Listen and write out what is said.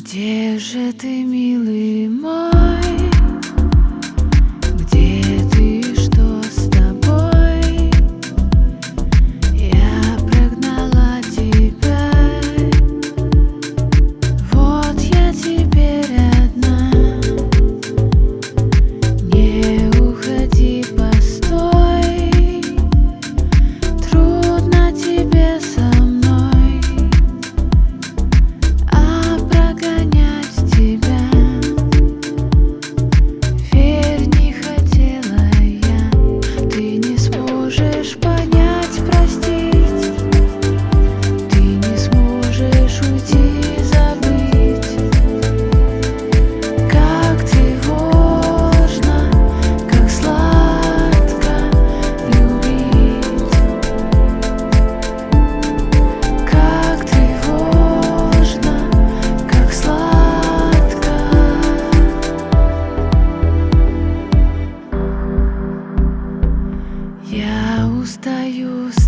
Где же ты, милый мой? Тобой